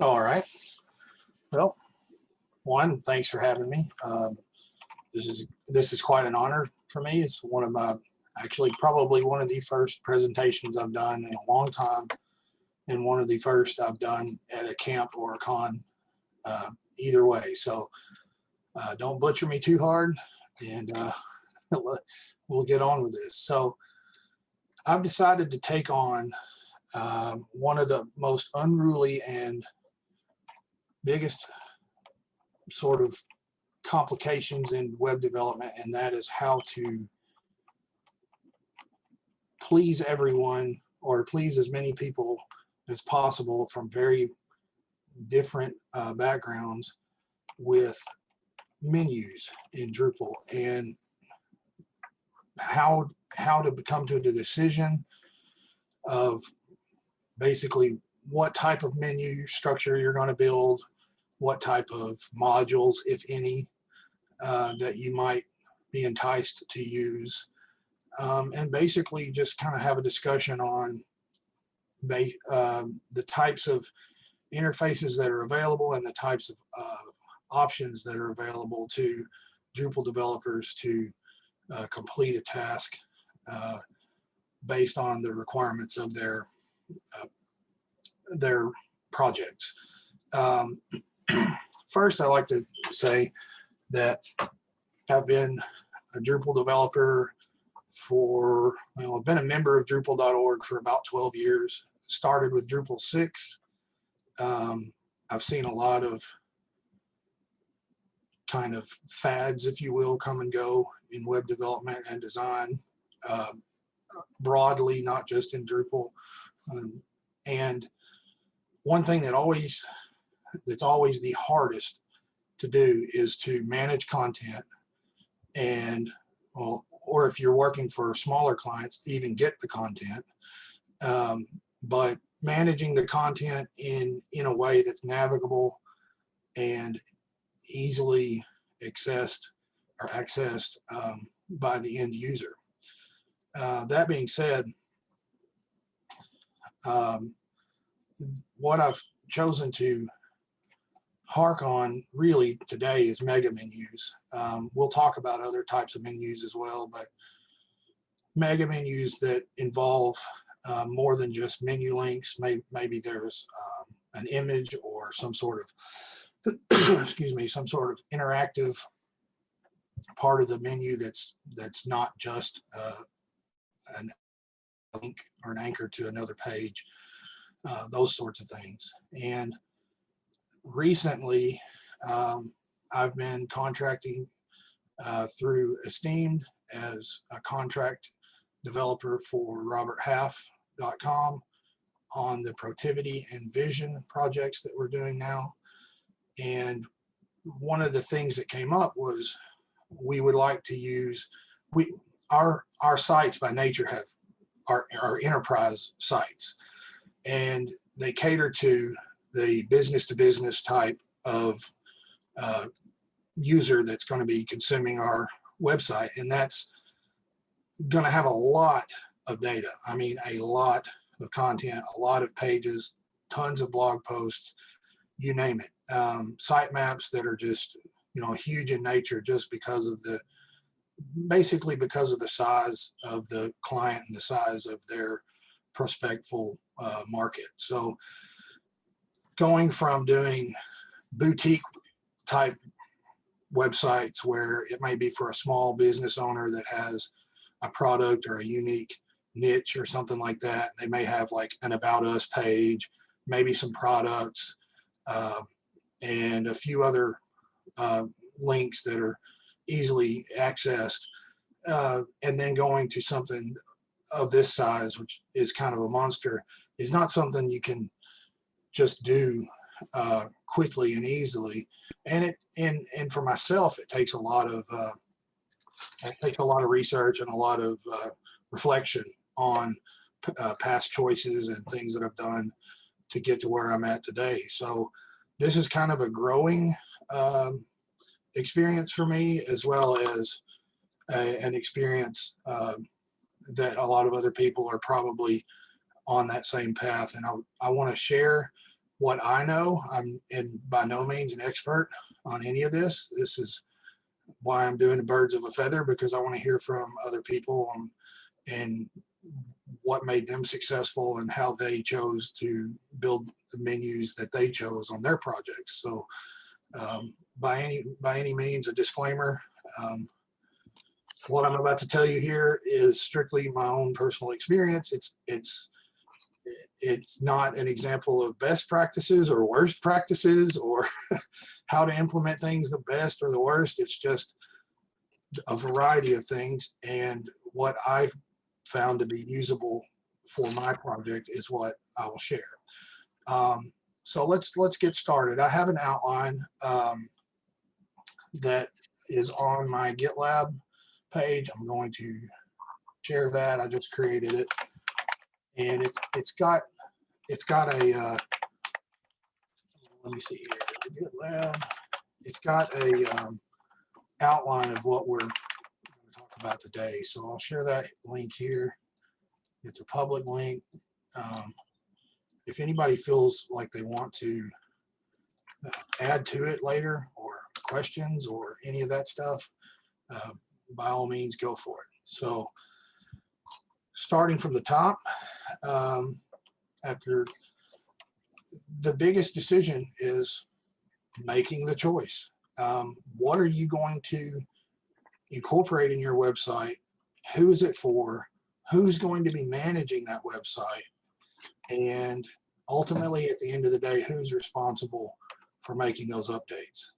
All right. Well, one, thanks for having me. Um, this is this is quite an honor for me. It's one of my actually probably one of the first presentations I've done in a long time, and one of the first I've done at a camp or a con. Uh, either way, so uh, don't butcher me too hard, and uh, we'll get on with this. So I've decided to take on um, one of the most unruly and biggest sort of complications in web development, and that is how to please everyone or please as many people as possible from very different uh, backgrounds with menus in Drupal and how how to come to the decision of basically what type of menu structure you're going to build, what type of modules, if any, uh, that you might be enticed to use. Um, and basically just kind of have a discussion on um, the types of interfaces that are available and the types of uh, options that are available to Drupal developers to uh, complete a task uh, based on the requirements of their uh, their projects. Um, first, I like to say that I've been a Drupal developer for, well, I've been a member of Drupal.org for about 12 years. Started with Drupal 6. Um, I've seen a lot of kind of fads, if you will, come and go in web development and design uh, broadly, not just in Drupal. Um, and one thing that always, that's always the hardest to do is to manage content and, well, or if you're working for smaller clients, even get the content. Um, but managing the content in, in a way that's navigable and easily accessed or accessed um, by the end user. Uh, that being said, um, what I've chosen to hark on really today is mega menus. Um, we'll talk about other types of menus as well, but mega menus that involve uh, more than just menu links. Maybe, maybe there's um, an image or some sort of, excuse me, some sort of interactive part of the menu that's that's not just uh, an link or an anchor to another page, uh, those sorts of things. And recently, um, I've been contracting uh, through Esteemed as a contract developer for roberthalf.com on the Protiviti and Vision projects that we're doing now. And one of the things that came up was we would like to use, we our our sites by nature have our, our enterprise sites and they cater to the business to business type of uh, user that's going to be consuming our website and that's going to have a lot of data i mean a lot of content a lot of pages tons of blog posts you name it um, site maps that are just you know huge in nature just because of the basically because of the size of the client and the size of their prospectful uh, market. So going from doing boutique type websites where it may be for a small business owner that has a product or a unique niche or something like that. They may have like an about us page, maybe some products, uh, and a few other uh, links that are easily accessed uh, and then going to something of this size, which is kind of a monster, is not something you can just do uh, quickly and easily. And it and and for myself, it takes a lot of uh, it takes a lot of research and a lot of uh, reflection on uh, past choices and things that I've done to get to where I'm at today. So this is kind of a growing um, experience for me as well as a, an experience uh, that a lot of other people are probably on that same path and I, I want to share what I know. I'm in by no means an expert on any of this. This is why I'm doing the birds of a feather because I want to hear from other people on, and what made them successful and how they chose to build the menus that they chose on their projects. So um, by any by any means, a disclaimer. Um, what I'm about to tell you here is strictly my own personal experience. It's it's it's not an example of best practices or worst practices or how to implement things the best or the worst. It's just a variety of things. And what I found to be usable for my project is what I will share. Um, so let's let's get started. I have an outline um, that is on my GitLab page. I'm going to share that. I just created it, and it's it's got it's got a uh, let me see here. It's got a um, outline of what we're going to talk about today. So I'll share that link here. It's a public link. Um, if anybody feels like they want to uh, add to it later or questions or any of that stuff, uh, by all means, go for it. So starting from the top, um, after the biggest decision is making the choice. Um, what are you going to incorporate in your website? Who is it for? Who's going to be managing that website? And ultimately, at the end of the day, who's responsible for making those updates?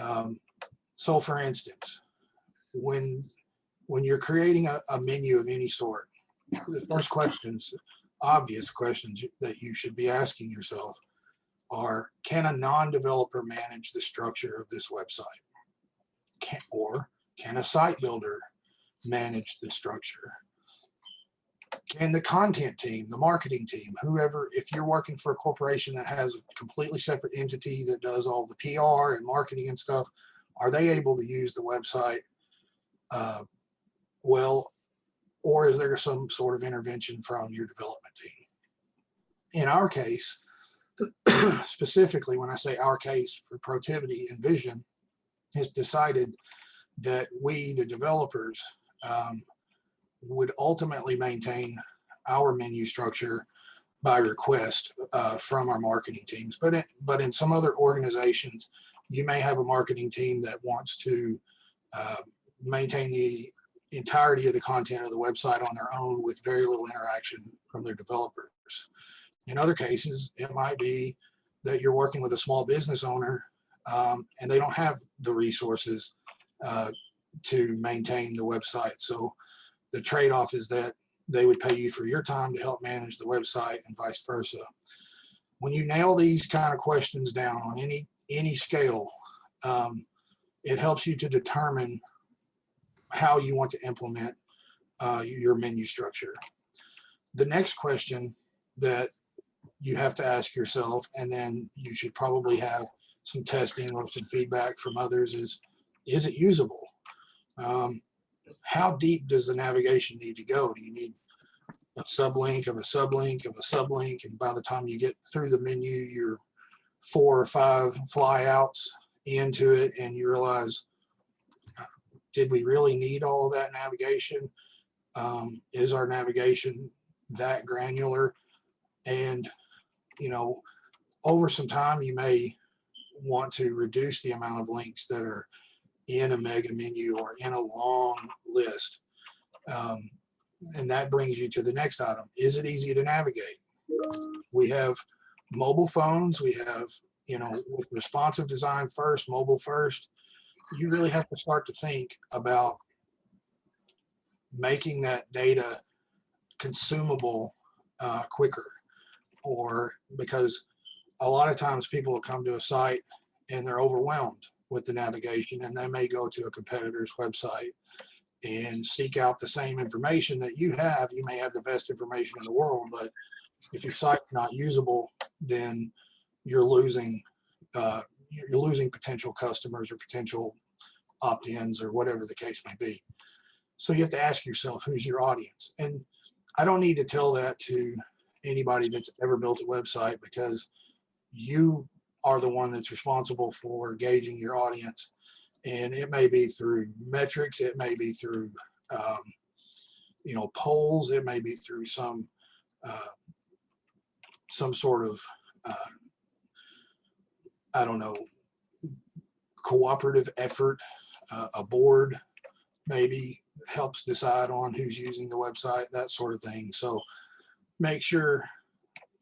Um, so for instance, when when you're creating a, a menu of any sort, the first questions, obvious questions that you should be asking yourself are, can a non-developer manage the structure of this website? Can, or can a site builder manage the structure? Can the content team, the marketing team, whoever, if you're working for a corporation that has a completely separate entity that does all the PR and marketing and stuff, are they able to use the website uh, well, or is there some sort of intervention from your development team? In our case, specifically when I say our case for Protiviti and Vision, has decided that we, the developers, um, would ultimately maintain our menu structure by request uh, from our marketing teams. But, it, but in some other organizations, you may have a marketing team that wants to uh, maintain the entirety of the content of the website on their own with very little interaction from their developers. In other cases, it might be that you're working with a small business owner um, and they don't have the resources uh, to maintain the website. So the trade-off is that they would pay you for your time to help manage the website and vice versa. When you nail these kind of questions down on any any scale, um, it helps you to determine how you want to implement uh, your menu structure. The next question that you have to ask yourself, and then you should probably have some testing or some feedback from others is, is it usable? Um, how deep does the navigation need to go? Do you need a sublink of a sublink of a sublink? And by the time you get through the menu, you're four or five flyouts into it and you realize did we really need all of that navigation? Um, is our navigation that granular? And, you know, over some time, you may want to reduce the amount of links that are in a mega menu or in a long list. Um, and that brings you to the next item. Is it easy to navigate? We have mobile phones. We have, you know, with responsive design first, mobile first you really have to start to think about making that data consumable uh, quicker or because a lot of times people will come to a site and they're overwhelmed with the navigation and they may go to a competitor's website and seek out the same information that you have. You may have the best information in the world, but if your site's not usable, then you're losing uh, you're losing potential customers or potential opt-ins or whatever the case may be. So you have to ask yourself, who's your audience? And I don't need to tell that to anybody that's ever built a website because you are the one that's responsible for gauging your audience. And it may be through metrics, it may be through, um, you know, polls, it may be through some, uh, some sort of, uh, I don't know, cooperative effort, uh, a board maybe helps decide on who's using the website, that sort of thing. So make sure,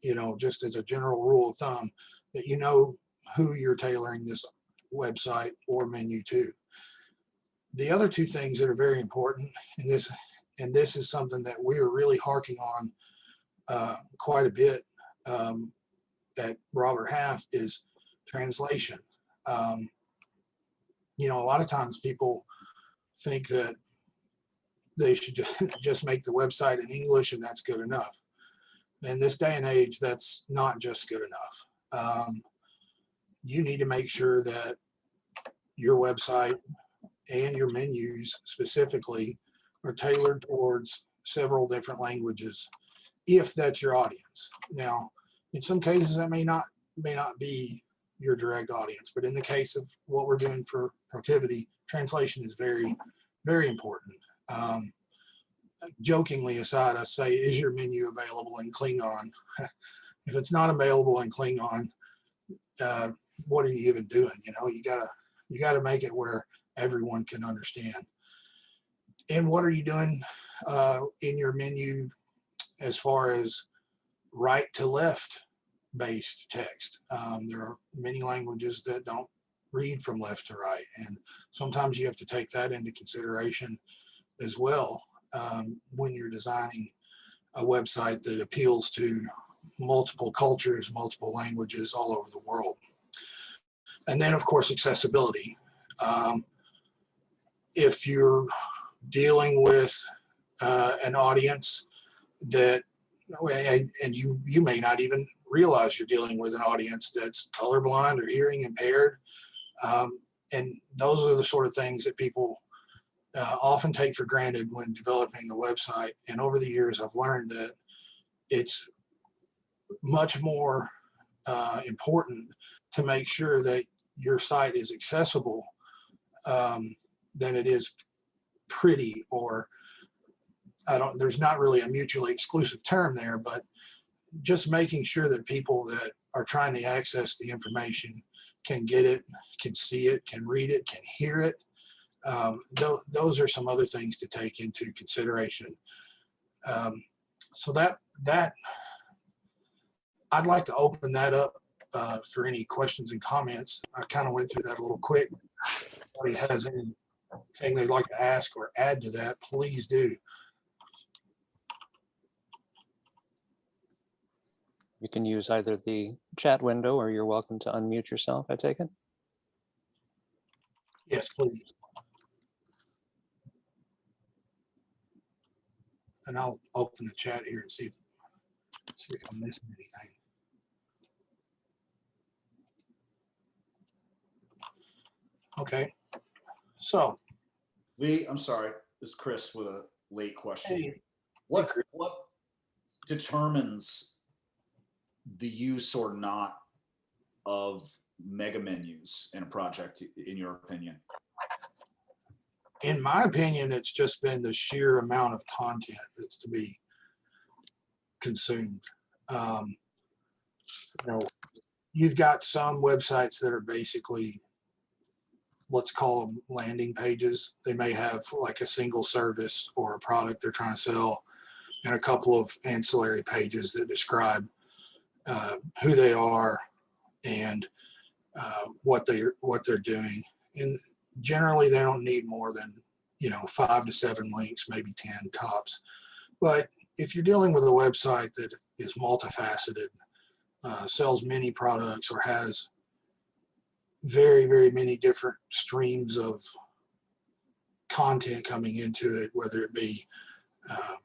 you know, just as a general rule of thumb, that you know who you're tailoring this website or menu to. The other two things that are very important, and this and this is something that we are really harking on uh, quite a bit um, at Robert Half is translation. Um, you know, a lot of times people think that they should just make the website in English and that's good enough. In this day and age, that's not just good enough. Um, you need to make sure that your website and your menus specifically are tailored towards several different languages if that's your audience. Now, in some cases that may not may not be your direct audience, but in the case of what we're doing for Protiviti, translation is very, very important. Um, jokingly aside, I say, is your menu available in Klingon? if it's not available in Klingon, uh, what are you even doing? You know, you gotta you gotta make it where everyone can understand. And what are you doing uh, in your menu as far as right to left based text? Um, there are many languages that don't read from left to right, and sometimes you have to take that into consideration as well um, when you're designing a website that appeals to multiple cultures, multiple languages all over the world. And then of course, accessibility. Um, if you're dealing with uh, an audience that, and, you, you may not even realize you're dealing with an audience that's colorblind or hearing impaired. Um, and those are the sort of things that people uh, often take for granted when developing a website. And over the years, I've learned that it's much more uh, important to make sure that your site is accessible um, than it is pretty or I don't, there's not really a mutually exclusive term there, but just making sure that people that are trying to access the information can get it, can see it, can read it, can hear it. Um, th those are some other things to take into consideration. Um, so that, that I'd like to open that up uh, for any questions and comments. I kind of went through that a little quick. If anybody has anything they'd like to ask or add to that, please do. You can use either the chat window or you're welcome to unmute yourself, I take it. Yes, please. And I'll open the chat here and see if, see if I'm missing anything. Okay, so, Lee, I'm sorry, this is Chris with a late question. hey, What, what determines the use or not of mega menus in a project, in your opinion? in my opinion, it's just been the sheer amount of content that's to be consumed. Um, you know, you've got some websites that are basically, let's call them landing pages. They may have like a single service or a product they're trying to sell and a couple of ancillary pages that describe uh, who they are and uh, what they're what they're doing. And generally they don't need more than you know five to seven links maybe 10 tops but if you're dealing with a website that is multifaceted uh, sells many products or has very very many different streams of content coming into it whether it be um,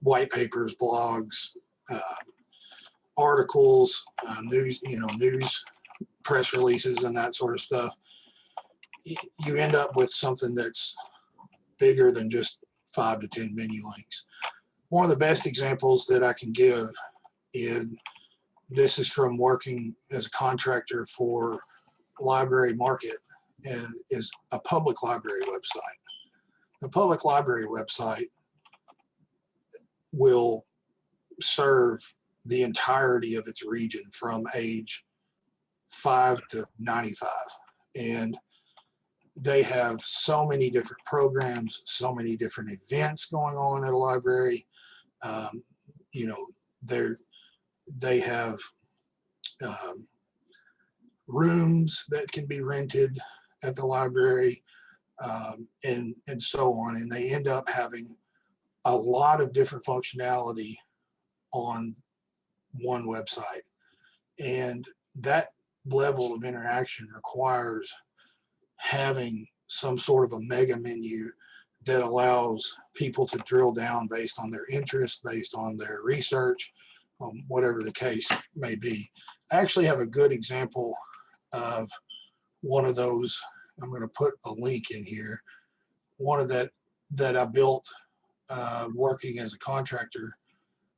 white papers blogs uh, articles uh, news you know news press releases and that sort of stuff you end up with something that's bigger than just five to 10 menu links. One of the best examples that I can give is this is from working as a contractor for Library Market and is a public library website. The public library website will serve the entirety of its region from age five to 95. And they have so many different programs, so many different events going on at a library. Um, you know, they're, they have um, rooms that can be rented at the library um, and, and so on. And they end up having a lot of different functionality on one website. And that level of interaction requires having some sort of a mega menu that allows people to drill down based on their interest, based on their research, um, whatever the case may be. I actually have a good example of one of those. I'm going to put a link in here. One of that that I built uh, working as a contractor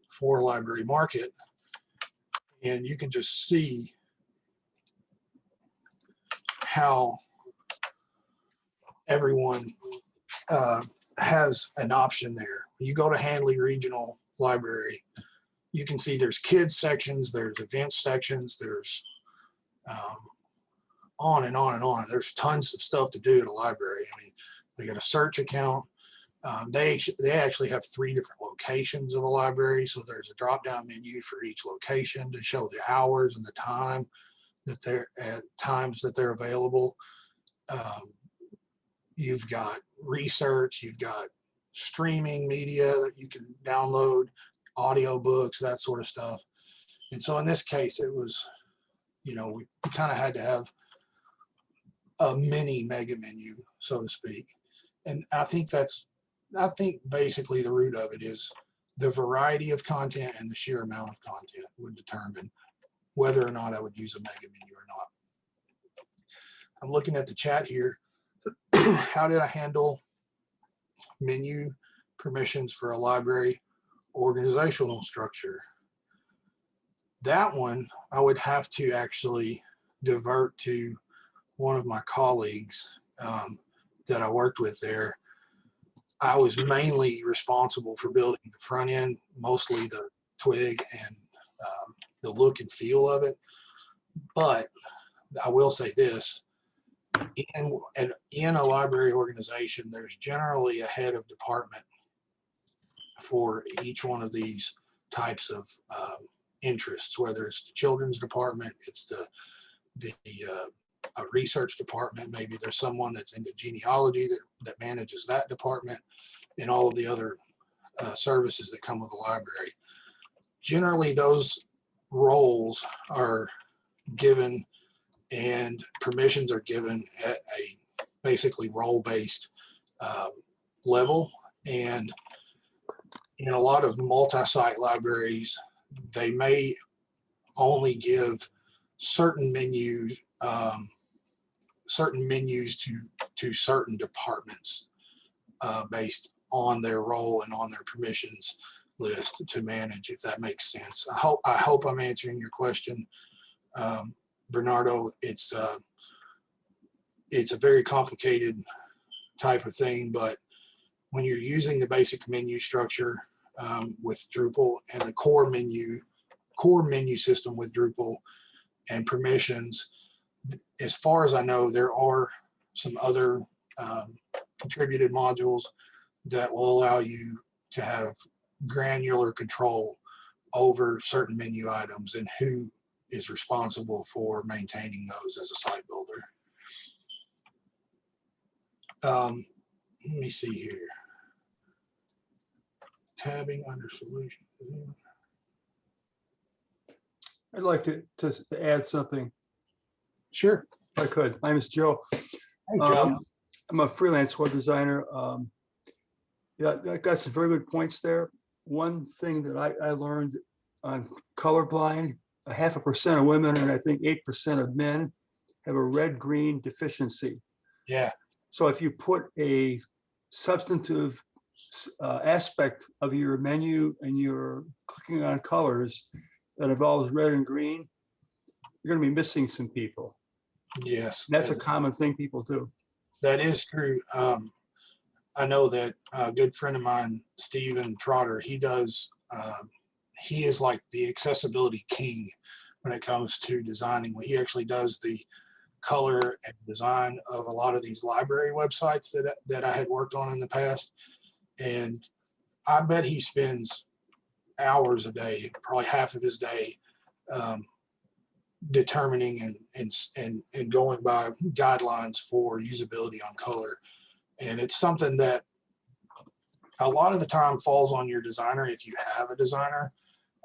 for Library Market. And you can just see how everyone uh, has an option there. You go to Handley Regional Library, you can see there's kids sections, there's events sections, there's um, on and on and on. There's tons of stuff to do at a library. I mean, they got a search account. Um, they they actually have three different locations of a library, so there's a drop down menu for each location to show the hours and the time that they're at times that they're available. Um, you've got research, you've got streaming media that you can download, audio books, that sort of stuff. And so in this case, it was, you know, we kind of had to have a mini mega menu, so to speak. And I think that's, I think basically the root of it is the variety of content and the sheer amount of content would determine whether or not I would use a mega menu or not. I'm looking at the chat here. How did I handle menu permissions for a library organizational structure? That one, I would have to actually divert to one of my colleagues um, that I worked with there. I was mainly responsible for building the front end, mostly the twig and um, the look and feel of it. But I will say this, in, and in a library organization, there's generally a head of department for each one of these types of um, interests, whether it's the children's department, it's the, the uh, a research department, maybe there's someone that's into genealogy that, that manages that department and all of the other uh, services that come with the library. Generally, those roles are given and permissions are given at a basically role-based um, level. And in a lot of multi-site libraries, they may only give certain menus, um, certain menus to to certain departments uh, based on their role and on their permissions list to manage, if that makes sense. I hope I hope I'm answering your question, um, Bernardo. It's uh, it's a very complicated type of thing, but when you're using the basic menu structure um, with Drupal and the core menu core menu system with Drupal and permissions, as far as I know, there are some other um, contributed modules that will allow you to have granular control over certain menu items and who is responsible for maintaining those as a site builder. Um, let me see here. Tabbing under solution. I'd like to, to, to add something, Sure. I could. My name is Joe. Hey, Joe. Um, I'm a freelance web designer. Um, Yeah, I got some very good points there. One thing that I, I learned on colorblind, a half a percent of women and I think eight percent of men have a red-green deficiency. Yeah, So if you put a substantive uh, aspect of your menu and you're clicking on colors, that involves red and green, you're gonna be missing some people. Yes. And that's a common thing people do. That is true. Um, I know that a good friend of mine, Steven Trotter, he does, um, he is like the accessibility king when it comes to designing. He actually does the color and design of a lot of these library websites that, that I had worked on in the past. And I bet he spends hours a day, probably half of his day, um, determining and, and, and, and going by guidelines for usability on color. And it's something that a lot of the time falls on your designer if you have a designer.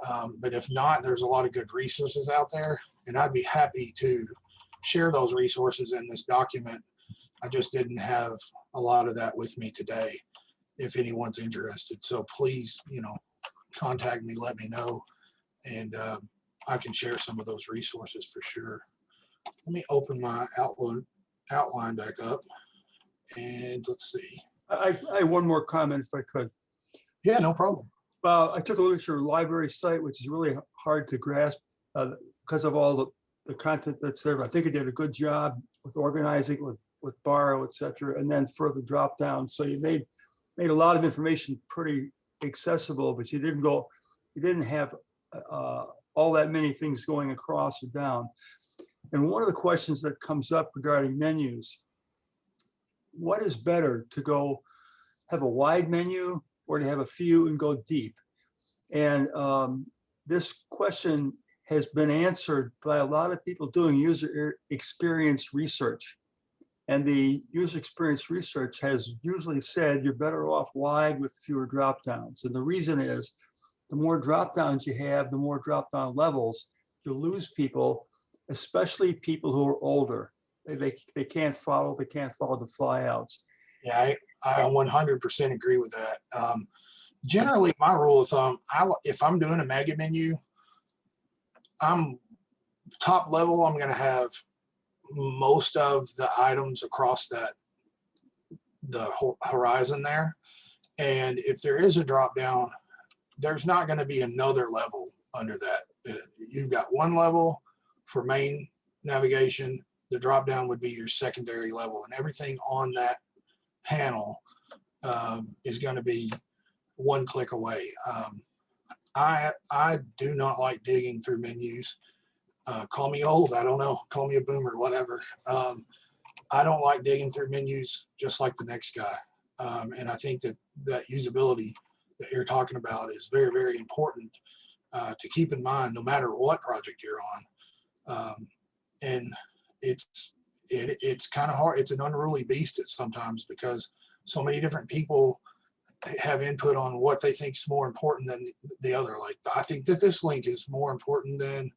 Um, but if not, there's a lot of good resources out there and I'd be happy to share those resources in this document. I just didn't have a lot of that with me today if anyone's interested. So please, you know, contact me, let me know. And um, I can share some of those resources for sure. Let me open my outline, outline back up. And let's see. I, I- have one more comment if I could. Yeah, no problem. Well, I took a look at your library site, which is really hard to grasp uh, because of all the, the content that's there. I think you did a good job with organizing with, with borrow, et cetera, and then further drop down. So you made, made a lot of information pretty accessible, but you didn't go, you didn't have uh, all that many things going across or down. And one of the questions that comes up regarding menus, what is better to go have a wide menu or to have a few and go deep? And um, this question has been answered by a lot of people doing user experience research. And the user experience research has usually said you're better off wide with fewer drop downs. And the reason is the more drop downs you have, the more drop down levels, you lose people, especially people who are older. They, they, they can't follow, they can't follow the flyouts. Yeah, I, I 100% agree with that. Um, generally, my rule of thumb, I, if I'm doing a mega menu, I'm top level, I'm going to have most of the items across that the horizon there. And if there is a drop down, there's not going to be another level under that. Uh, You've got one level for main navigation. The drop down would be your secondary level and everything on that panel um, is going to be one click away. Um, I I do not like digging through menus. Uh, call me old, I don't know. Call me a boomer, whatever. Um, I don't like digging through menus just like the next guy. Um, and I think that that usability that you're talking about is very very important uh, to keep in mind no matter what project you're on. Um, and it's it, it's kind of hard. It's an unruly beast at sometimes because so many different people have input on what they think is more important than the, the other. Like I think that this link is more important than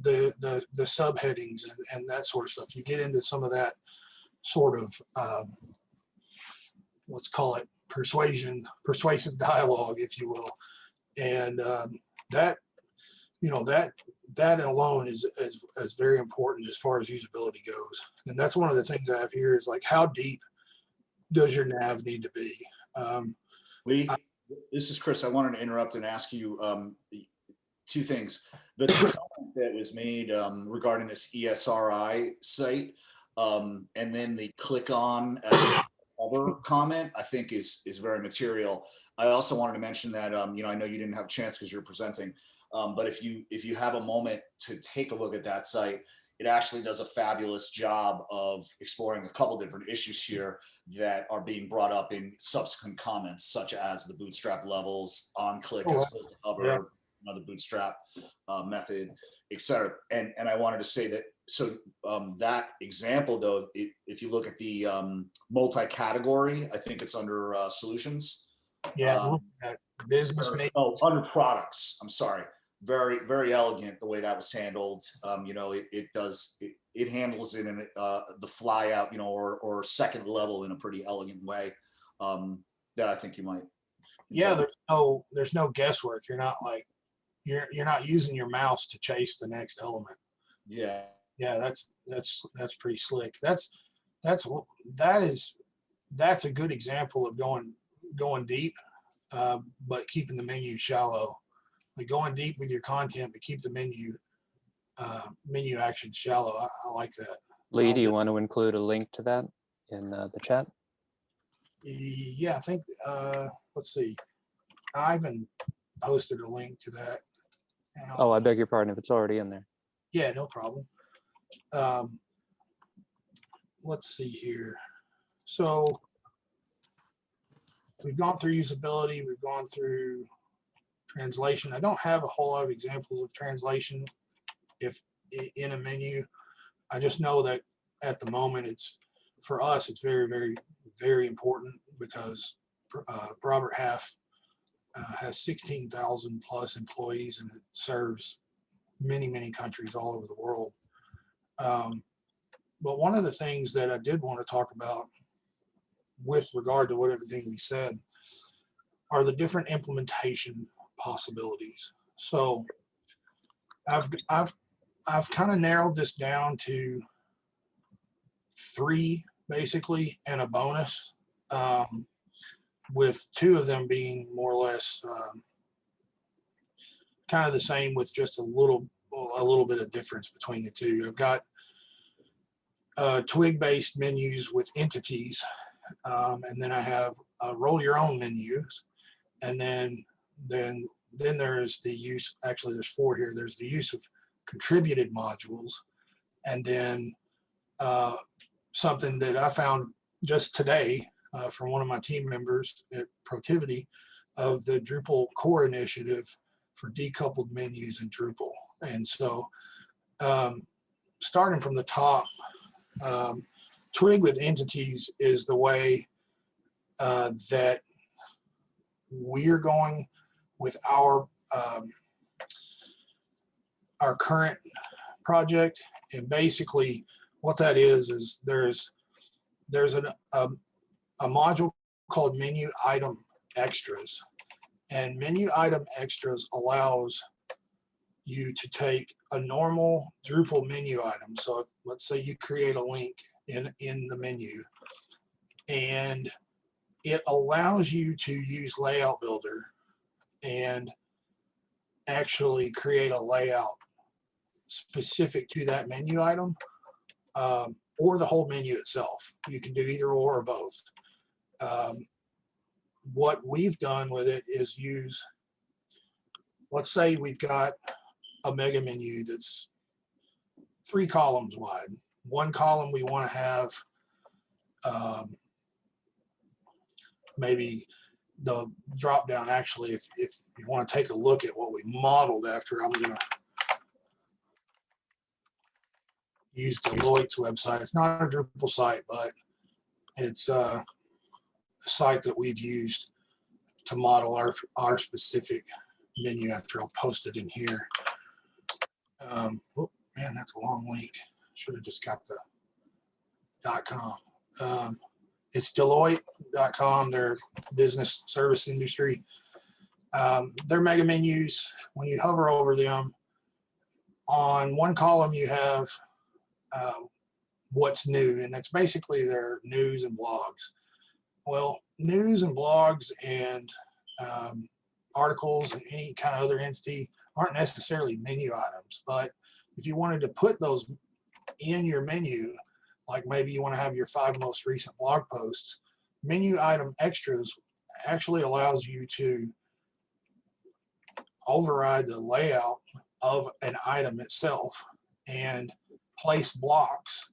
the the the subheadings and, and that sort of stuff. You get into some of that sort of um, let's call it persuasion, persuasive dialogue, if you will, and um, that you know that that alone is, is is very important as far as usability goes. And that's one of the things I have here is like how deep does your nav need to be? Um, Lee, this is Chris. I wanted to interrupt and ask you um, two things. The comment that was made um, regarding this ESRI site, um, and then the click on as cover comment, I think is is very material. I also wanted to mention that um, you know I know you didn't have a chance because you're presenting, um, but if you if you have a moment to take a look at that site, it actually does a fabulous job of exploring a couple different issues here that are being brought up in subsequent comments, such as the bootstrap levels on click Oh, as opposed to cover, yeah. Another bootstrap uh, method, et cetera. And, and I wanted to say that, so um, that example though, i- if you look at the um, multi-category, I think it's under uh, solutions. yeah, Um, at business or- Oh, under products, I'm sorry. Very, very elegant the way that was handled. Um, you know, it, it does, it, it handles it in uh, the fly out, you know, or, or second level in a pretty elegant way. Um, that I think you might. Yeah, there's no there's no guesswork. You're not like you're you're not using your mouse to chase the next element. Yeah, Yeah, that's that's that's pretty slick. That's that's that is that's a good example of going going deep, uh, but keeping the menu shallow. like going deep with your content, but keep the menu, uh, menu action shallow. I, I like that. Lee, do you want to include a link to that in uh, the chat? Yeah, I think, uh, let's see. Ivan posted a link to that. And I'll- Oh, I beg your pardon if it's already in there. Yeah, no problem. Um, let's see here. So we've gone through usability, we've gone through translation. I don't have a whole lot of examples of translation if i- in a menu. I just know that at the moment it's for us, it's very, very, very important because uh, Robert Half uh, has 16,000 plus employees and it serves many, many countries all over the world. Um, but one of the things that I did want to talk about with regard to what everything we said are the different implementation possibilities. So I've, I've, I've kind of narrowed this down to three basically and a bonus um, with two of them being more or less um, kind of the same with just a little a little bit of difference between the two. I've got uh, twig-based menus with entities, um, and then I have uh, roll your own menus, and then then then there is the use. Actually, there's four here. There's the use of contributed modules, and then uh, something that I found just today uh, from one of my team members at Protiviti of the Drupal core initiative for decoupled menus in Drupal. And so um, starting from the top, um, Twig with entities is the way uh, that we're going with our um, our current project. And basically what that is, is there's there's an, a, a module called menu item extras. And menu item extras allows you to take a normal Drupal menu item. So if, let's say you create a link in, in the menu and it allows you to use layout builder and actually create a layout specific to that menu item um, or the whole menu itself. You can do either or or both. Um, what we've done with it is use, let's say we've got a mega menu that's three columns wide. One column we want to have um, maybe the drop down actually if, if you want to take a look at what we modeled after I'm gonna use Deloitte's website. It's not a Drupal site, but it's uh, site that we've used to model our, our specific menu after I'll post it in here. Um, oh, man, that's a long link. Should have just got the dot com. Um, it's Deloitte.com, their business service industry. Um, their mega menus, when you hover over them, on one column you have uh, what's new, and that's basically their news and blogs. Well, news and blogs and um, articles and any kind of other entity aren't necessarily menu items, but if you wanted to put those in your menu, like maybe you want to have your five most recent blog posts, menu item extras actually allows you to override the layout of an item itself and place blocks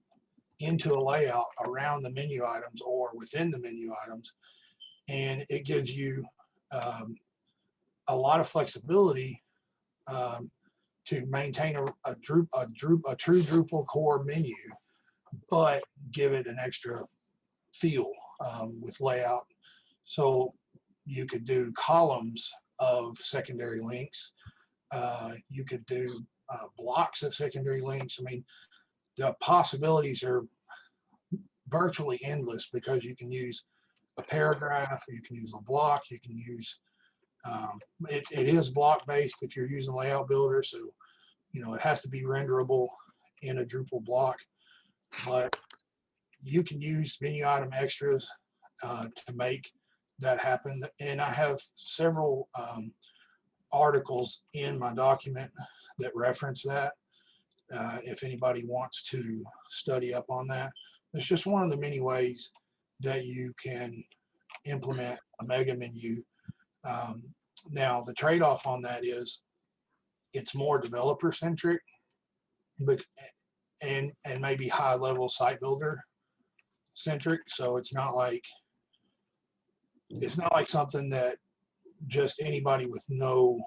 into a layout around the menu items or within the menu items. And it gives you um, a lot of flexibility um, to maintain a, a, a, a true Drupal core menu, but give it an extra feel um, with layout. So you could do columns of secondary links. Uh, you could do uh, blocks of secondary links. I mean, the possibilities are virtually endless because you can use a paragraph, you can use a block, you can use, um, it, it is block based if you're using layout builder. So, you know, it has to be renderable in a Drupal block, but you can use menu item extras uh, to make that happen. And I have several um, articles in my document that reference that. Uh, if anybody wants to study up on that, it's just one of the many ways that you can implement a mega menu. Um, now, the trade-off on that is it's more developer centric, but and and maybe high level site builder centric. So it's not like it's not like something that just anybody with no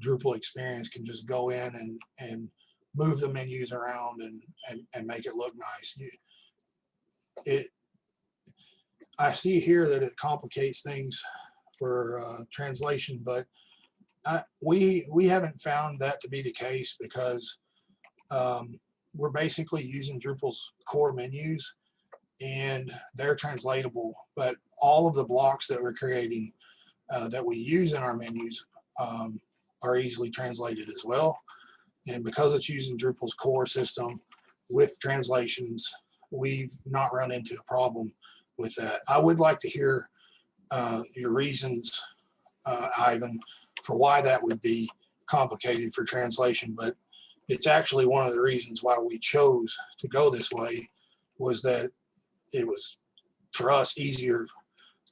Drupal experience can just go in and and move the menus around and and, and make it look nice. You, it I see here that it complicates things for uh, translation, but uh, we we haven't found that to be the case because um, we're basically using Drupal's core menus and they're translatable, but all of the blocks that we're creating uh, that we use in our menus um, are easily translated as well. And because it's using Drupal's core system with translations, we've not run into a problem with that. I would like to hear uh, your reasons, uh, Ivan, for why that would be complicated for translation, but it's actually one of the reasons why we chose to go this way was that it was for us easier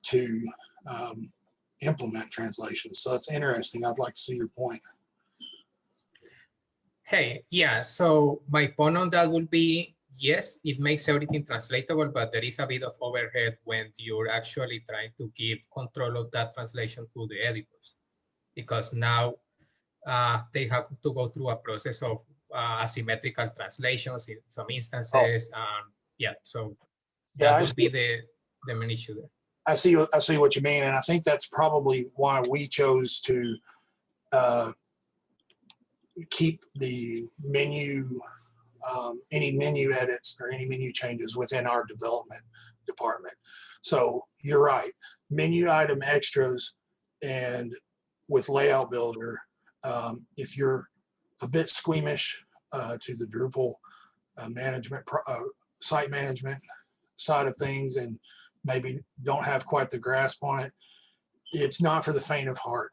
to um, implement translations. So it's interesting. I'd like to see your point. Hey, yeah, so my point on that would be, yes, it makes everything translatable, but there is a bit of overhead when you're actually trying to give control of that translation to the editors. Because now uh, they have to go through a process of uh, asymmetrical translations in some instances. Um, yeah, so Yeah, that I would be the, the main issue there. I see. what- I see what you mean, and I think that's probably why we chose to uh, keep the menu, um, any menu edits or any menu changes within our development department. So you're right. Menu item extras and with layout builder, um, if you're a bit squeamish uh, to the Drupal uh, management, uh, site management side of things and maybe don't have quite the grasp on it, it's not for the faint of heart.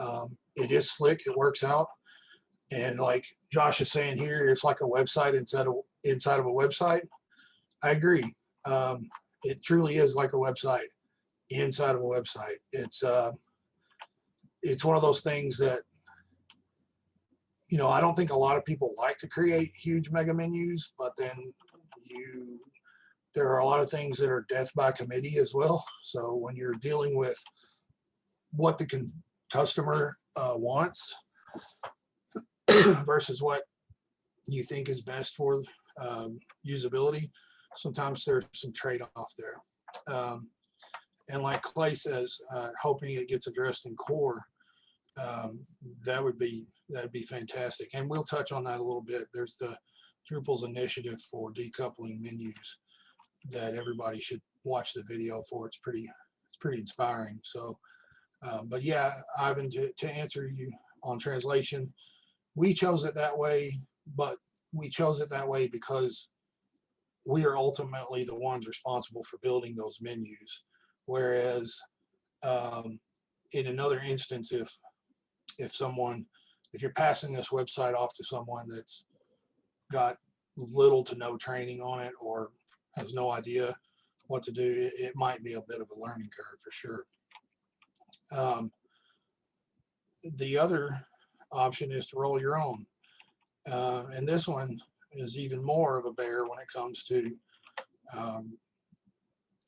Um, it is slick, it works out. And like Josh is saying here, it's like a website inside of inside of a website. I agree. Um, it truly is like a website inside of a website. It's uh, it's one of those things that you know I don't think a lot of people like to create huge mega menus, but then you there are a lot of things that are death by committee as well. So when you're dealing with what the customer uh, wants versus what you think is best for um, usability, sometimes there's some trade-off there. Um, and like Clay says, uh, hoping it gets addressed in core, um, that would be that'd be fantastic. And we'll touch on that a little bit. There's the Drupal's initiative for decoupling menus that everybody should watch the video for. It's pretty, it's pretty inspiring. So, um, but yeah, Ivan, to, to answer you on translation, we chose it that way, but we chose it that way because we are ultimately the ones responsible for building those menus. Whereas um, in another instance, if if someone, if you're passing this website off to someone that's got little to no training on it or has no idea what to do, it, it might be a bit of a learning curve for sure. Um, the other option is to roll your own. Uh, and this one is even more of a bear when it comes to um,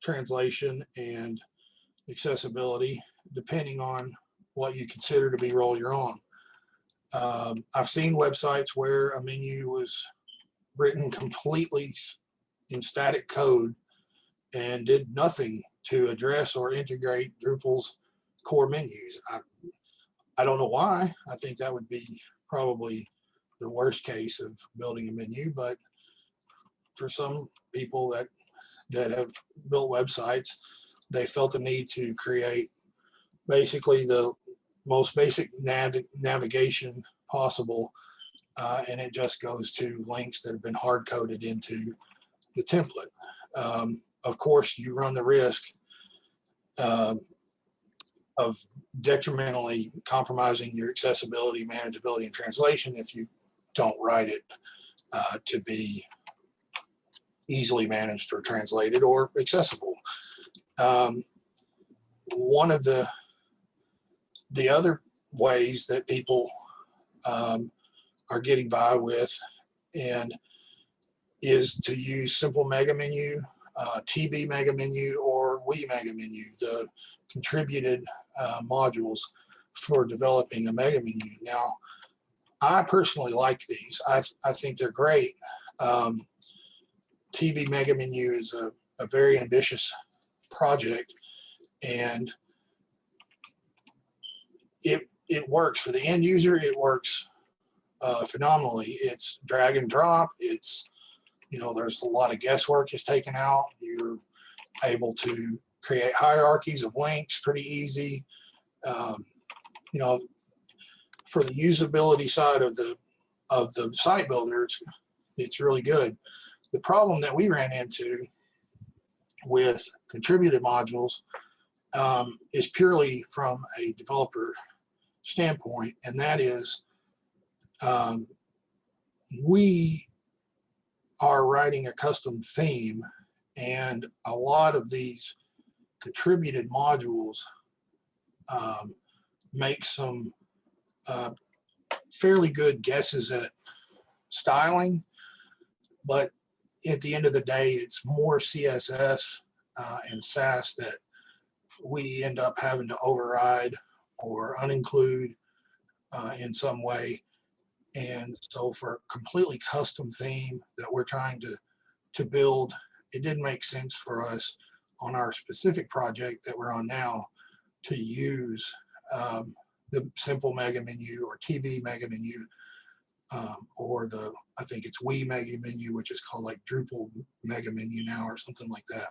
translation and accessibility, depending on what you consider to be roll your own. Um, I've seen websites where a menu was written completely in static code and did nothing to address or integrate Drupal's core menus. I, I don't know why. I think that would be probably the worst case of building a menu, but for some people that that have built websites, they felt the need to create basically the most basic nav navigation possible, uh, and it just goes to links that have been hard coded into the template. Um, of course, you run the risk um, of detrimentally compromising your accessibility, manageability, and translation if you don't write it uh, to be easily managed or translated or accessible. Um, one of the the other ways that people um, are getting by with and is to use simple mega menu, uh, TB mega menu, or we mega menu, the contributed uh, modules for developing a mega menu. Now, I personally like these. I, I think they're great. Um, TB mega menu is a, a very ambitious project and it it works for the end user. It works uh, phenomenally. It's drag and drop. It's you know there's a lot of guesswork is taken out. You're able to create hierarchies of links pretty easy. Um, you know, for the usability side of the of the site builder, it's, it's really good. The problem that we ran into with contributed modules um, is purely from a developer standpoint, and that is um, we are writing a custom theme, and a lot of these contributed modules um, make some uh, fairly good guesses at styling, but at the end of the day, it's more CSS uh, and Sass that we end up having to override or uninclude uh, in some way. And so for a completely custom theme that we're trying to, to build, it didn't make sense for us on our specific project that we're on now to use um, the simple mega menu or TB mega menu um, or the, I think it's We mega menu, which is called like Drupal mega menu now or something like that.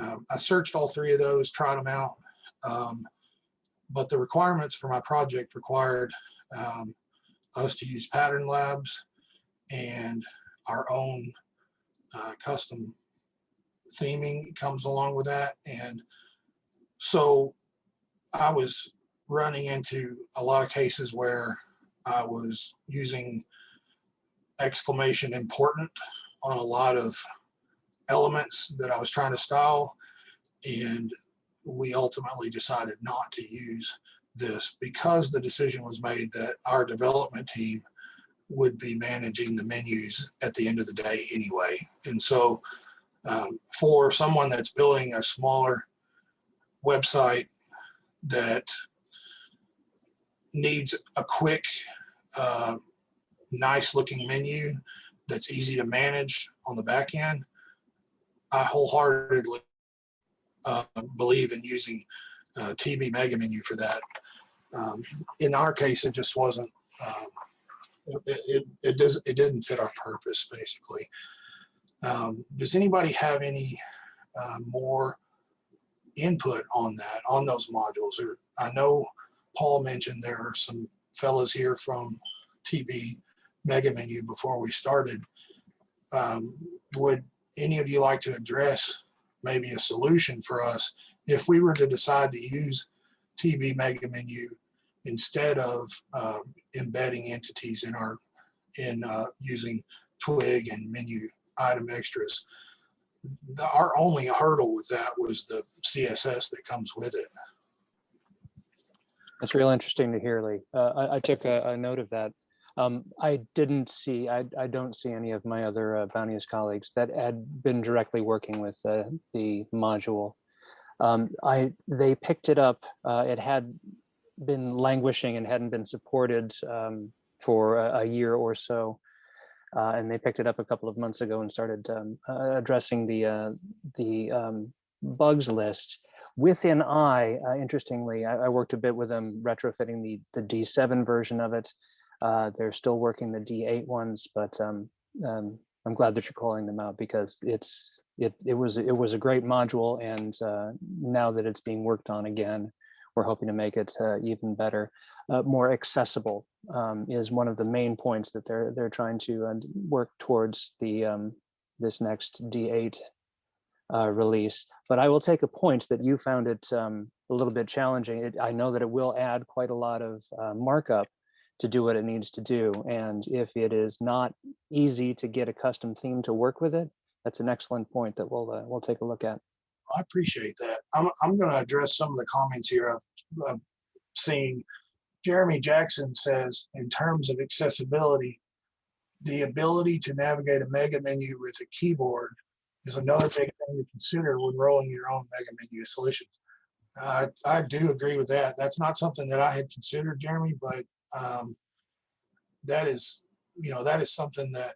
Um, I searched all three of those, tried them out. Um, but the requirements for my project required um, us to use pattern labs and our own uh, custom theming comes along with that. And so I was running into a lot of cases where I was using exclamation important on a lot of elements that I was trying to style. And we ultimately decided not to use this because the decision was made that our development team would be managing the menus at the end of the day anyway. And so um, for someone that's building a smaller website that needs a quick, uh, nice looking menu that's easy to manage on the back end, I wholeheartedly uh, believe in using uh, TB Mega Menu for that. Um, in our case, it just wasn't. Um, it, it, it does it didn't fit our purpose basically. Um, does anybody have any uh, more input on that on those modules? Or I know Paul mentioned there are some fellows here from TB Mega Menu before we started. Um, would any of you like to address maybe a solution for us if we were to decide to use TB Mega Menu instead of uh, embedding entities in our in uh, using Twig and menu item extras. The, our only hurdle with that was the CSS that comes with it. That's real interesting to hear, Lee. Uh, I, I took a, a note of that. Um, I didn't see, I, I don't see any of my other uh, Bounteous colleagues that had been directly working with uh, the module. Um, I, they picked it up, uh, it had been languishing and hadn't been supported um, for a, a, year or so. Uh, and they picked it up a couple of months ago and started um, uh, addressing the, uh, the um, bugs list. Within I, interestingly, I, I, worked a bit with them retrofitting the, the D7 version of it. Uh, they're still working the D8 ones, but um, um, I'm glad that you're calling them out because it's it it was it was a great module, and uh, now that it's being worked on again, we're hoping to make it uh, even better, uh, more accessible. Um, is one of the main points that they're they're trying to uh, work towards the um, this next D8 uh, release. But I will take a point that you found it um, a little bit challenging. It, I know that it will add quite a lot of uh, markup to do what it needs to do. And if it is not easy to get a custom theme to work with it, that's an excellent point that we'll uh, we'll take a look at. I appreciate that. I'm, I'm going to address some of the comments here I've, seen. Jeremy Jackson says, in terms of accessibility, the ability to navigate a mega menu with a keyboard is another big thing to consider when rolling your own mega menu solutions. Uh, I do agree with that. That's not something that I had considered, Jeremy, but um, that is, you know, that is something that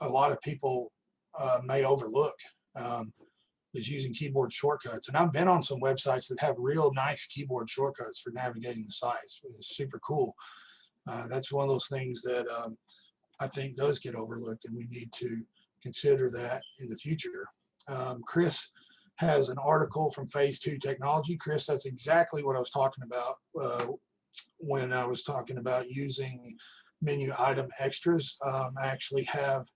a lot of people uh, may overlook. Um, is using keyboard shortcuts. And I've been on some websites that have real nice keyboard shortcuts for navigating the sites. It's super cool. Uh, that's one of those things that um, I think does get overlooked and we need to consider that in the future. Um, Chris has an article from phase two technology. Chris, that's exactly what I was talking about uh, when I was talking about using menu item extras. Um, I actually have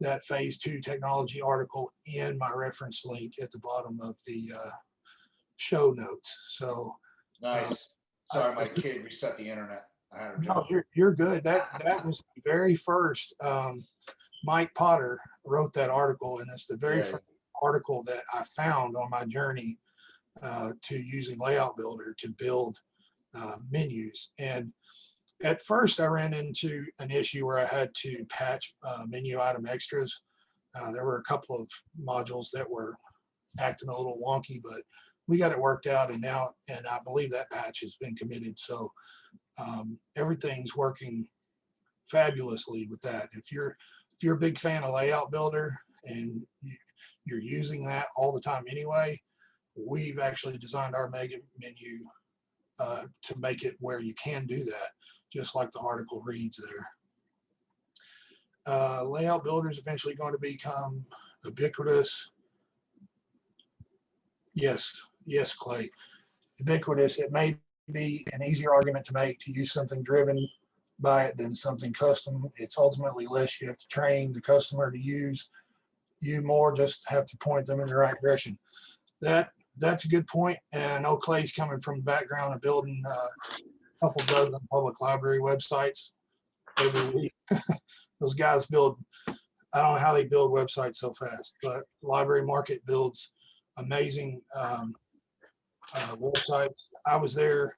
that phase two technology article in my reference link at the bottom of the uh, show notes. So Nice. Sorry, my kid reset the internet. I had no, you're, you're good. That that was the very first. Um, Mike Potter wrote that article, and it's the very Yeah. first article that I found on my journey uh, to using Layout Builder to build uh, menus. And at first, I ran into an issue where I had to patch uh, menu item extras. Uh, there were a couple of modules that were acting a little wonky, but we got it worked out, and now, and I believe that patch has been committed. So um, everything's working fabulously with that. If you're if you're a big fan of Layout Builder and you, you're using that all the time anyway, we've actually designed our mega menu uh, to make it where you can do that, just like the article reads there. Uh, layout Builder is eventually going to become ubiquitous. Yes, yes, Clay. Ubiquitous. It may be an easier argument to make to use something driven by it than something custom. It's ultimately less you have to train the customer to use. You more just have to point them in the right direction. That that's a good point. And I know Clay's coming from the background of building uh, a couple dozen public library websites every week. Those guys build, I don't know how they build websites so fast, but Library Market builds amazing um, uh, websites. I was there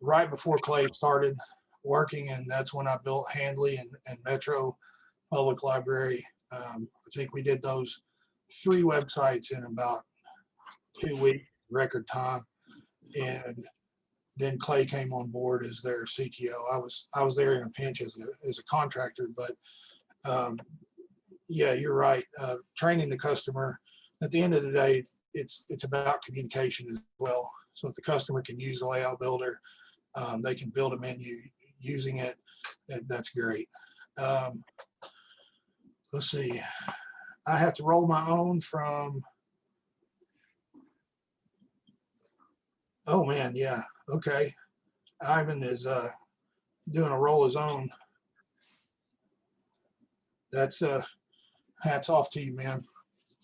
right before Clay started working, and that's when I built Handley and, and Metro Public Library. Um, I think we did those three websites in about two week record time, and then Clay came on board as their CTO. I was I was there in a pinch as a as a contractor, but um, yeah, you're right. Uh, training the customer. At the end of the day, it's, it's about communication as well. So if the customer can use the layout builder, um, they can build a menu using it. That, that's great. Um, let's see. I have to roll my own from. Oh man, yeah. Okay. Ivan is uh, doing a roll his own. That's uh, hats off to you, man.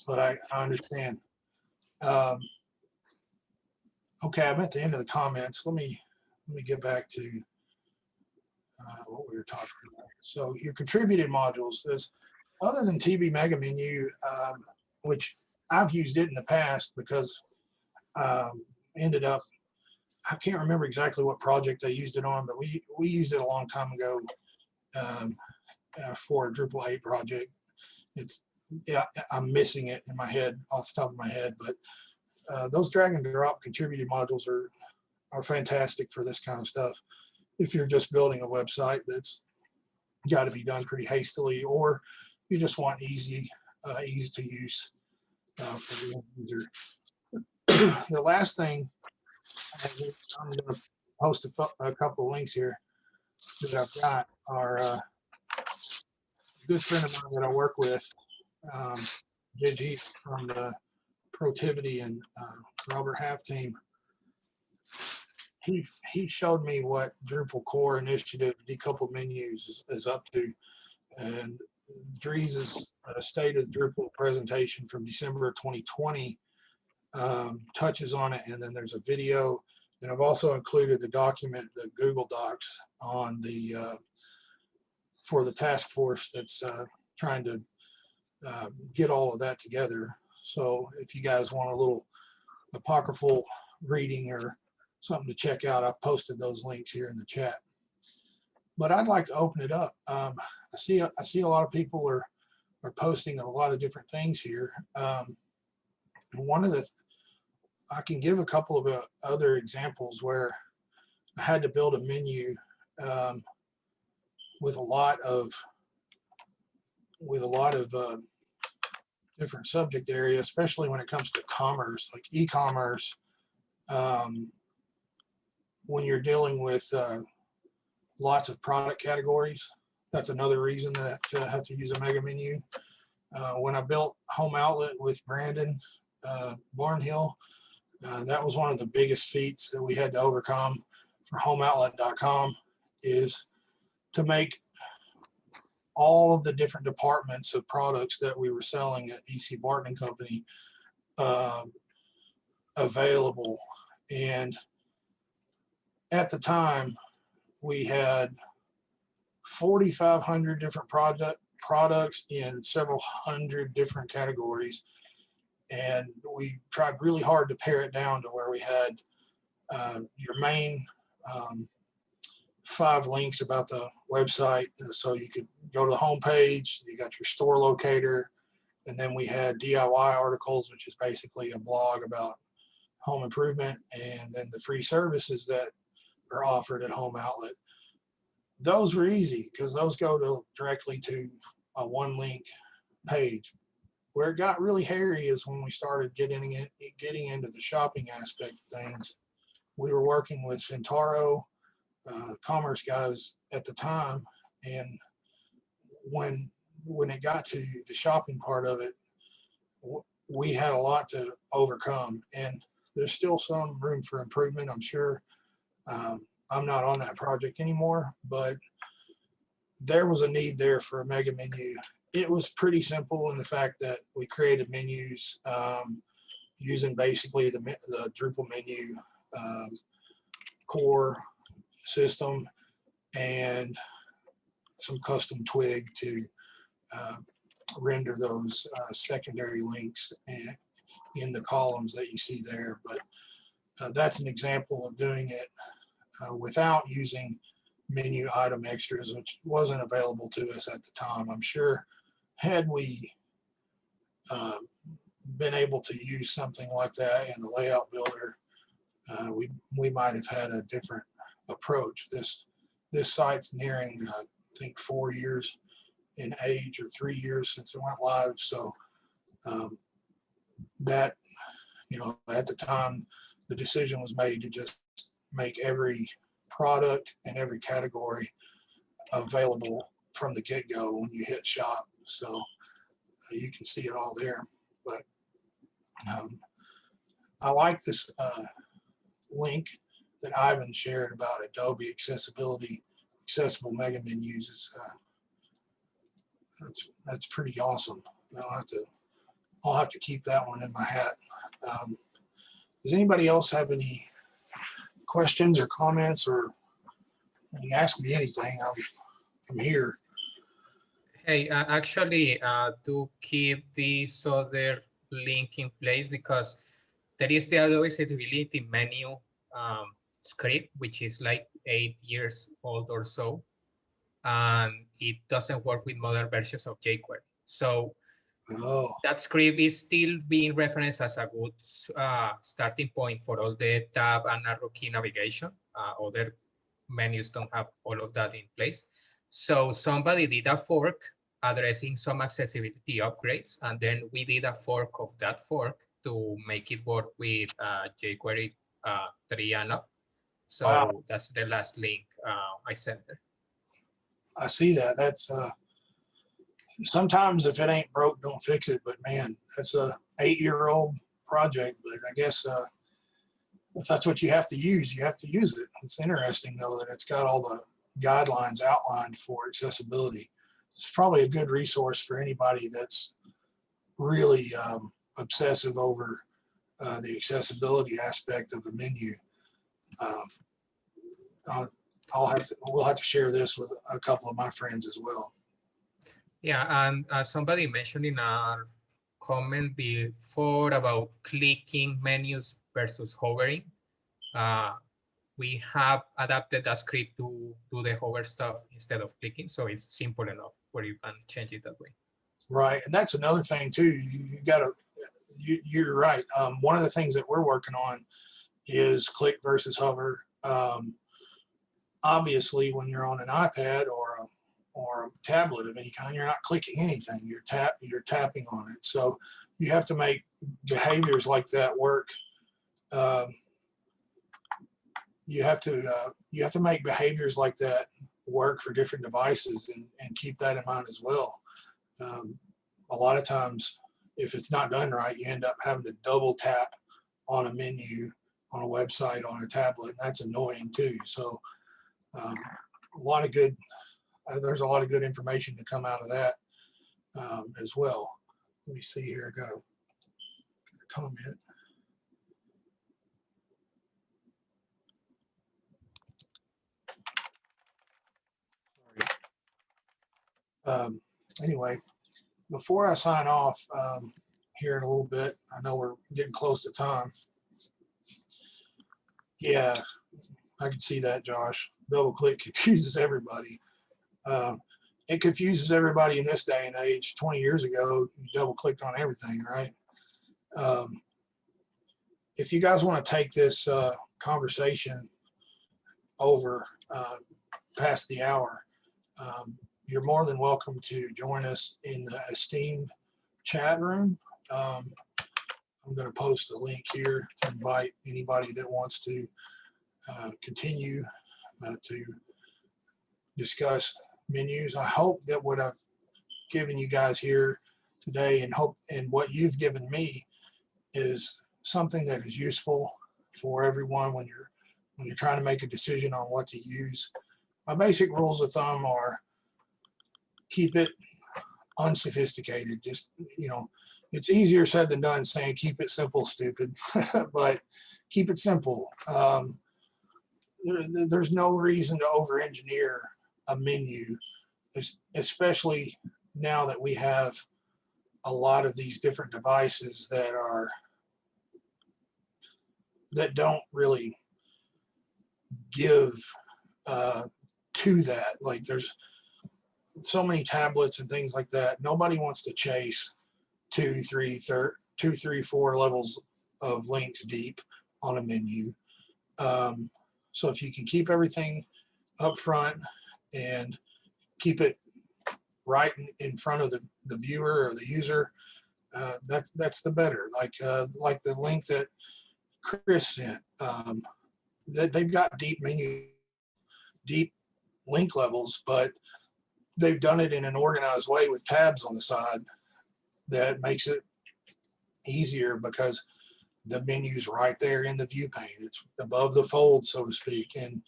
But I, I understand. Um, okay, I'm at the end of the comments. Let me let me get back to uh, what we were talking about. So your contributed modules, there's other than TB Mega Menu, um, which I've used it in the past because um, ended up, I can't remember exactly what project I used it on, but we, we used it a long time ago um, uh, for a Drupal 8 project. It's, yeah, I'm missing it in my head off the top of my head, but uh, those drag and drop contributed modules are, are fantastic for this kind of stuff. If you're just building a website that's got to be done pretty hastily, or you just want easy, uh, easy to use uh, for the user. the last thing, I'm going to post a, a couple of links here that I've got are uh, good friend of mine that I work with, um, JG from the Protiviti and uh, Robert Half team. He he showed me what Drupal core initiative decoupled menus is, is up to, and Dries's uh, State of Drupal presentation from December 2020 um, touches on it, and then there's a video. And I've also included the document, the Google Docs on the, uh, for the task force that's uh, trying to uh, get all of that together. So if you guys want a little apocryphal reading or something to check out, I've posted those links here in the chat. But I'd like to open it up. Um, I see, I see a lot of people are, are posting a lot of different things here. Um, one of the, I can give a couple of uh, other examples where I had to build a menu um, with a lot of, with a lot of uh, different subject area, especially when it comes to commerce, like e-commerce. Um, when you're dealing with uh, lots of product categories, that's another reason that I have to use a mega menu. Uh, when I built Home Outlet with Brandon uh, Barnhill, uh, that was one of the biggest feats that we had to overcome for homeoutlet.com is to make all of the different departments of products that we were selling at EC Barton and Company um, available. And at the time, we had 4,500 different product products in several hundred different categories. And we tried really hard to pare it down to where we had uh, your main um, five links about the website. So you could go to the home page, you got your store locator, and then we had DIY articles, which is basically a blog about home improvement, and then the free services that are offered at Home Outlet. Those were easy because those go to directly to a one link page. Where it got really hairy is when we started getting in, getting into the shopping aspect of things. We were working with Centarro, uh, commerce guys at the time, and when when it got to the shopping part of it, we had a lot to overcome, and there's still some room for improvement. I'm sure. Um, I'm not on that project anymore, but there was a need there for a mega menu. It was pretty simple in the fact that we created menus um, using basically the, the Drupal menu um, core system and some custom twig to uh, render those uh, secondary links in, the columns that you see there. But uh, that's an example of doing it uh, without using menu item extras, which wasn't available to us at the time. I'm sure had we uh, been able to use something like that in the layout builder, uh, we we might have had a different approach. This this site's nearing, I think, four years in age or three years since it went live. So um, that, you know, at the time, the decision was made to just make every product and every category available from the get-go when you hit shop. So uh, you can see it all there. But um, I like this uh, link that Ivan shared about Adobe accessibility, accessible mega menus. Uh, that's that's pretty awesome. I'll have to I'll have to keep that one in my hat. Um, does anybody else have any questions or comments or ask me anything? I'm I'm here. Hey, uh, actually, uh, do keep this other link in place because there is the Adobe accessibility menu um, script, which is like eight years old or so. And it doesn't work with modern versions of jQuery. So Oh, that script is still being referenced as a good uh, starting point for all the tab and arrow key navigation. Uh, other menus don't have all of that in place. So somebody did a fork addressing some accessibility upgrades, and then we did a fork of that fork to make it work with uh, jQuery uh, 3 and up. So Wow. that's the last link uh, I sent there. I see that. That's uh, sometimes if it ain't broke, don't fix it. But man, that's a eight-year-old project. But I guess uh, if that's what you have to use, you have to use it. It's interesting though that it's got all the guidelines outlined for accessibility. it's probably a good resource for anybody that's really um, obsessive over uh, the accessibility aspect of the menu. Um, I'll, I'll have to, we'll have to share this with a couple of my friends as well. Yeah, and uh, somebody mentioned in our comment before about clicking menus versus hovering. Uh, we have adapted a script to do the hover stuff instead of clicking, so it's simple enough where you can change it that way. Right, and that's another thing too. You, you gotta, you, you're right. Um, one of the things that we're working on is click versus hover. Um, obviously, when you're on an iPad or a, or a tablet of any kind, you're not clicking anything. You're tap, you're tapping on it. So you have to make behaviors like that work. Um, you have to, uh, you have to make behaviors like that work for different devices and, and keep that in mind as well. Um, a lot of times if it's not done right you end up having to double tap on a menu on a website on a tablet and that's annoying too. So um, a lot of good uh, there's a lot of good information to come out of that um, as well. Let me see here i got a, got a comment Um, anyway, before I sign off um, here in a little bit, I know we're getting close to time. Yeah, I can see that, Josh. Double click confuses everybody. Um, it confuses everybody in this day and age. 20 years ago, you double clicked on everything, right? Um, if you guys want to take this uh, conversation over uh, past the hour, um, you're more than welcome to join us in the esteemed chat room. Um, I'm going to post a link here to invite anybody that wants to uh, continue uh, to discuss menus. I hope that what I've given you guys here today and hope and what you've given me is something that is useful for everyone when you're when you're trying to make a decision on what to use. My basic rules of thumb are keep it unsophisticated. Just, you know, it's easier said than done saying keep it simple, stupid, but keep it simple. Um, there, there's no reason to over engineer a menu, especially now that we have a lot of these different devices that are that don't really give uh, to that. Like there's so many tablets and things like that. Nobody wants to chase two, three, thir- two, three, four levels of links deep on a menu. Um, so if you can keep everything up front and keep it right in, front of the, the viewer or the user, uh, that that's the better. Like uh, like the link that Chris sent, um, that they've got deep menu, deep link levels, but they've done it in an organized way with tabs on the side that makes it easier because the menu's right there in the view pane. It's above the fold, so to speak, and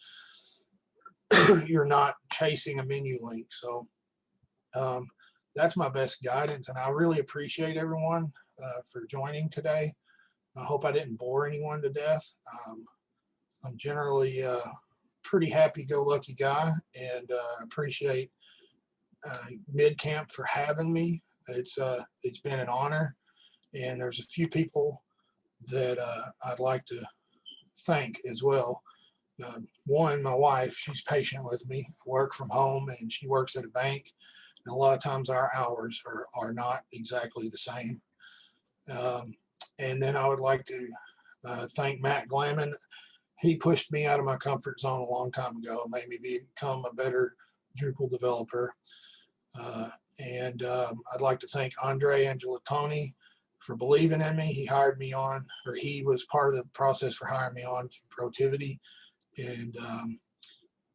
you're not chasing a menu link. So um, that's my best guidance, and I really appreciate everyone uh, for joining today. I hope I didn't bore anyone to death. Um, I'm generally a pretty happy-go-lucky guy, and uh, appreciate uh, MidCamp for having me. It's uh, it's been an honor, and there's a few people that uh, I'd like to thank as well. Uh, one, my wife, she's patient with me. I work from home, and she works at a bank. And a lot of times our hours are are not exactly the same. Um, and then I would like to uh, thank Matt Glaman. He pushed me out of my comfort zone a long time ago, made me become a better Drupal developer. Uh, and um, I'd like to thank Andre Angelantoni for believing in me. He hired me on, or he was part of the process for hiring me on to Protiviti. And um,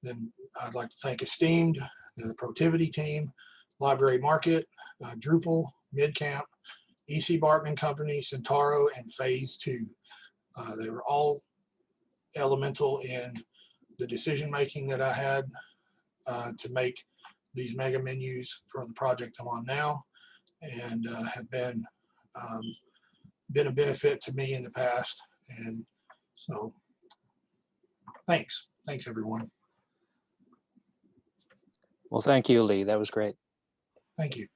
then I'd like to thank Esteemed, the Protiviti team, Library Market, uh, Drupal, MidCamp, EC Barton Company, Centarro, and Phase 2. Uh, they were all elemental in the decision making that I had uh, to make these mega menus for the project I'm on now and uh, have been um, been a benefit to me in the past. And so thanks. Thanks, everyone. Well, thank you, Lee. That was great. Thank you.